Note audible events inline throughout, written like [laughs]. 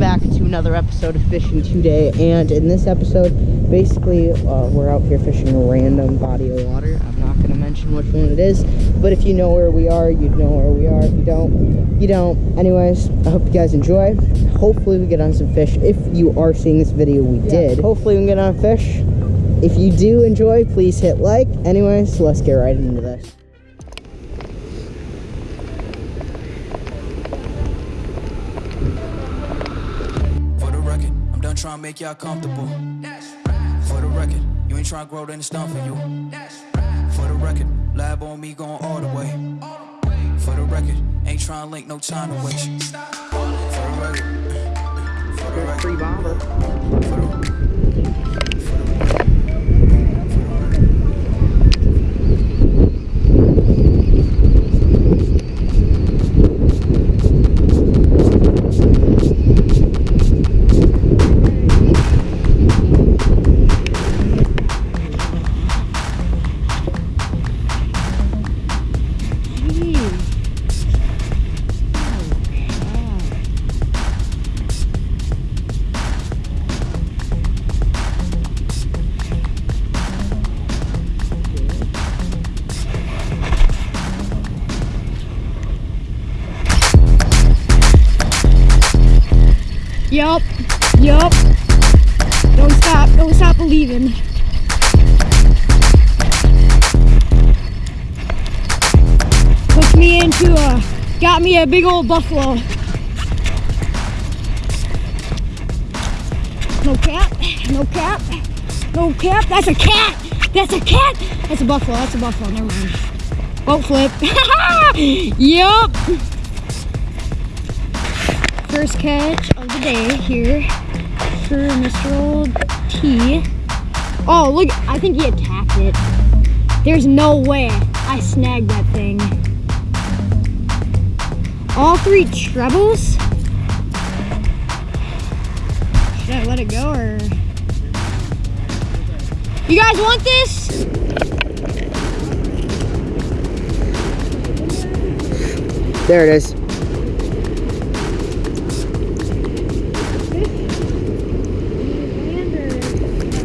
back to another episode of Fishing Today. And in this episode, basically, uh, we're out here fishing a random body of water. I'm not going to mention which one it is, but if you know where we are, you'd know where we are. If you don't, you don't. Anyways, I hope you guys enjoy. Hopefully, we get on some fish. If you are seeing this video, we yeah. did. Hopefully, we can get on fish. If you do enjoy, please hit like. Anyways, let's get right into this. Make y'all comfortable. For the record, you ain't trying to grow, then it's done for you. For the record, lab on me going all the way. For the record, ain't trying to link, no time to waste. For the record, [laughs] for the record, free bomber. For the, Yup. Yup. Don't stop. Don't stop believing. Hooked me into a, got me a big old buffalo. No cap. No cap. No cap. That's a cat. That's a cat. That's a buffalo. That's a buffalo. Never mind. Boat flip. [laughs] yup first catch day here for Mr. Old T. Oh, look, I think he attacked it. There's no way I snagged that thing. All three trebles? Should I let it go or? You guys want this? There it is.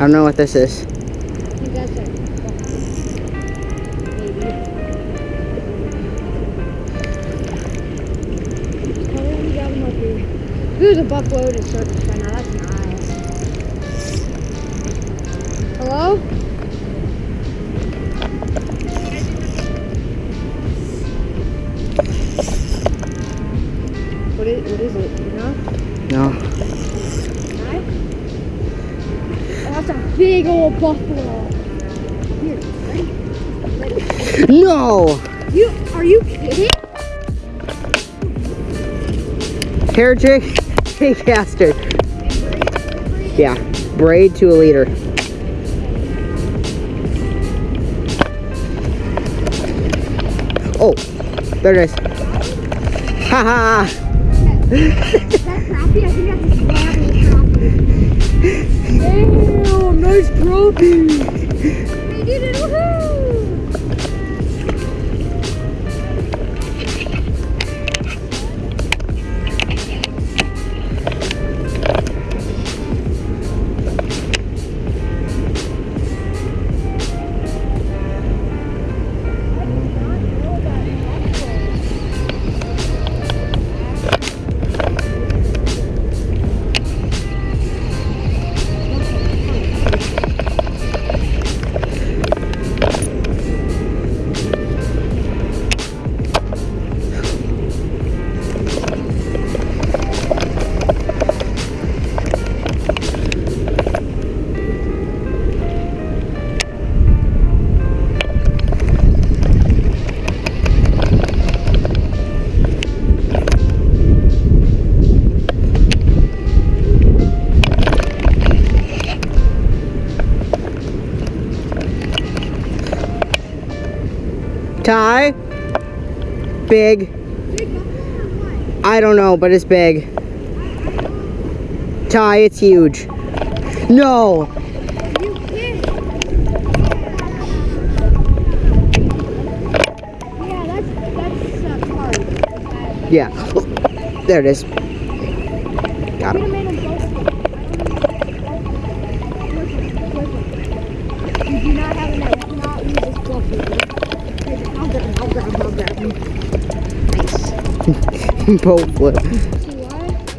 I don't know what this is. There's a buffalo to surface right now. That's nice. Hello? Buffalo. Here? No! You are you kidding? Hair jig, hey caster. Yeah, braid to a leader. Oh, there it is. Ha ha! Nice trophy. Ty? Big. I don't know, but it's big. Ty, it's huge. No. Yeah. There it is. Got him. Boat flip.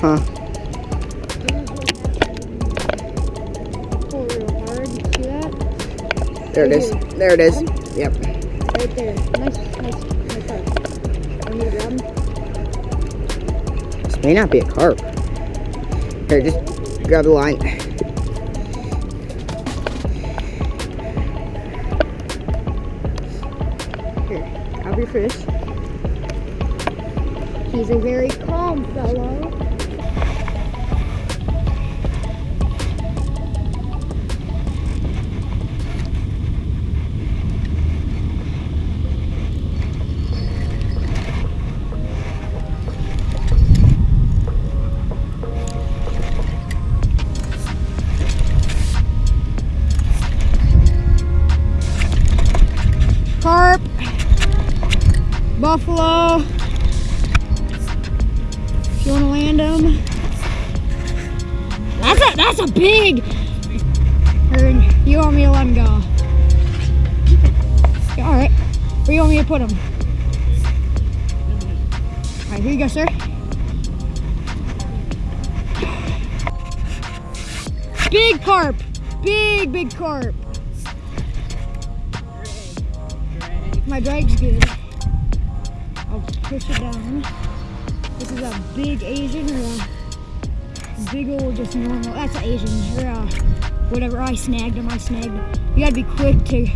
Huh. There it is. There it is. Yep. This may not be a carp. Here, just grab the line. Here, grab your fish. He's a very calm fellow. Buffalo. Big. You want me to let him go? All right. Where you want me to put him? All right, here you go, sir. Big carp, big big carp. My drag's good. I'll push it down. This is a big Asian a big old just normal. That's an Asian or whatever. I snagged him. I snagged him. You gotta be quick to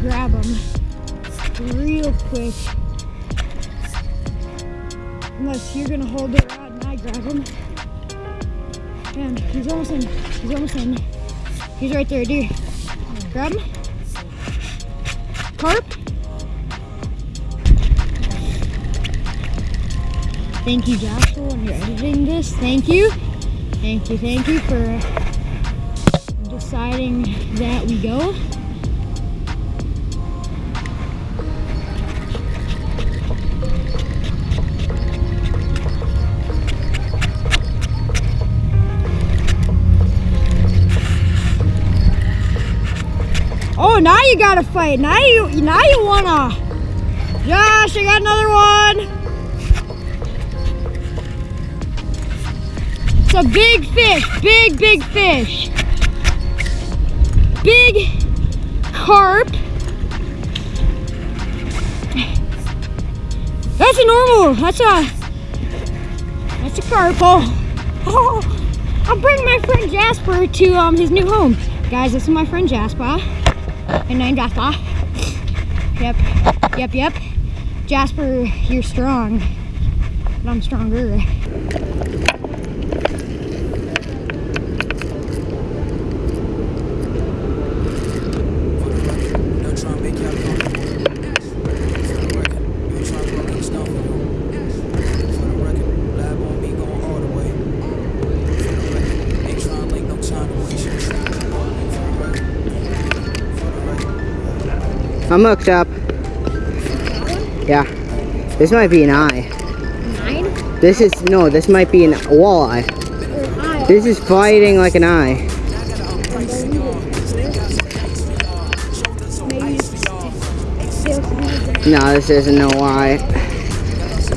grab him. Real quick. Unless you're gonna hold the rod and I grab him. And he's almost in. He's almost in. He's right there, dude. Grab him. Carp. Thank you, Joshua, when you're editing this. Thank you. Thank you, thank you for deciding that we go. Oh, now you gotta fight. Now you, now you wanna. Josh, I got another one. It's a big fish, big, big fish. Big carp. That's a normal, that's a, that's a carp. Oh, oh, I'll bring my friend Jasper to um his new home. Guys, this is my friend Jasper. And I'm Jasper. Yep, yep, yep. Jasper, you're strong, but I'm stronger. I'm hooked up. Yeah. This might be an eye. Nine? This is, no, this might be an walleye. This is fighting like an eye. No, this isn't no eye.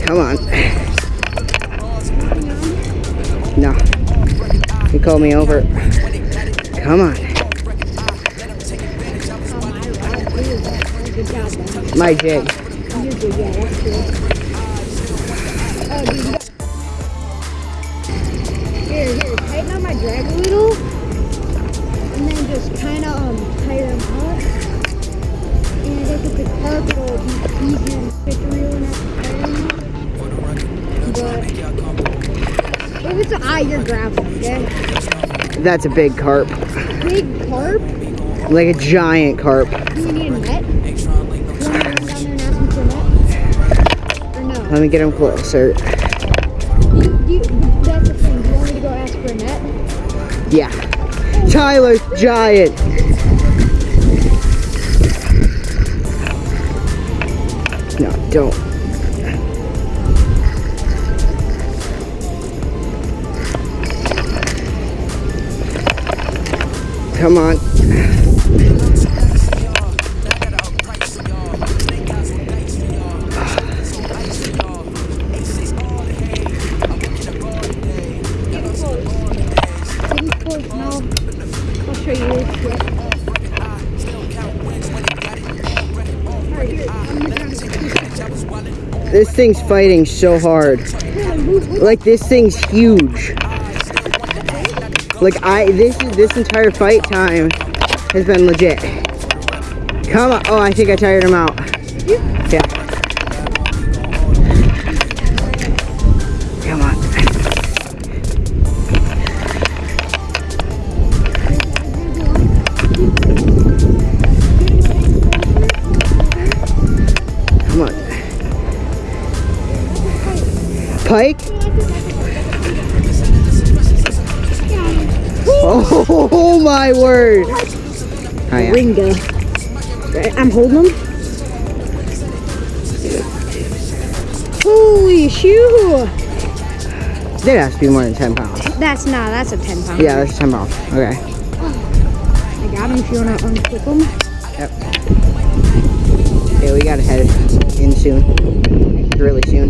Come on. No. You called me over. Come on. You got... Here, here, tighten up my drag a little. And then just kind of um, tire them out. And I think with the carp, it'll be easier to fit the reel and not tiring. For the record, not trying to make y'all comfortable. If it's an eye, you're grabbing, okay? That's a big carp. Big carp? Like a giant carp. Do you need a net? Let me get him closer. You, you, that's the thing. Do you want me to go ask for a net? Yeah. Tyler's giant. No, don't. Come on. This thing's fighting so hard. Like this thing's huge. Like I this this entire fight time has been legit. Come on. Oh, I think I tired him out. Yeah. My word. Oh, yeah. Ringa. I'm holding him. Holy shoe! That has to be more than 10 pounds. That's not, that's a 10 pound. Yeah, that's 10 pounds. Okay. I got him if you want to unclip him. Yeah, we gotta head in soon. Really soon.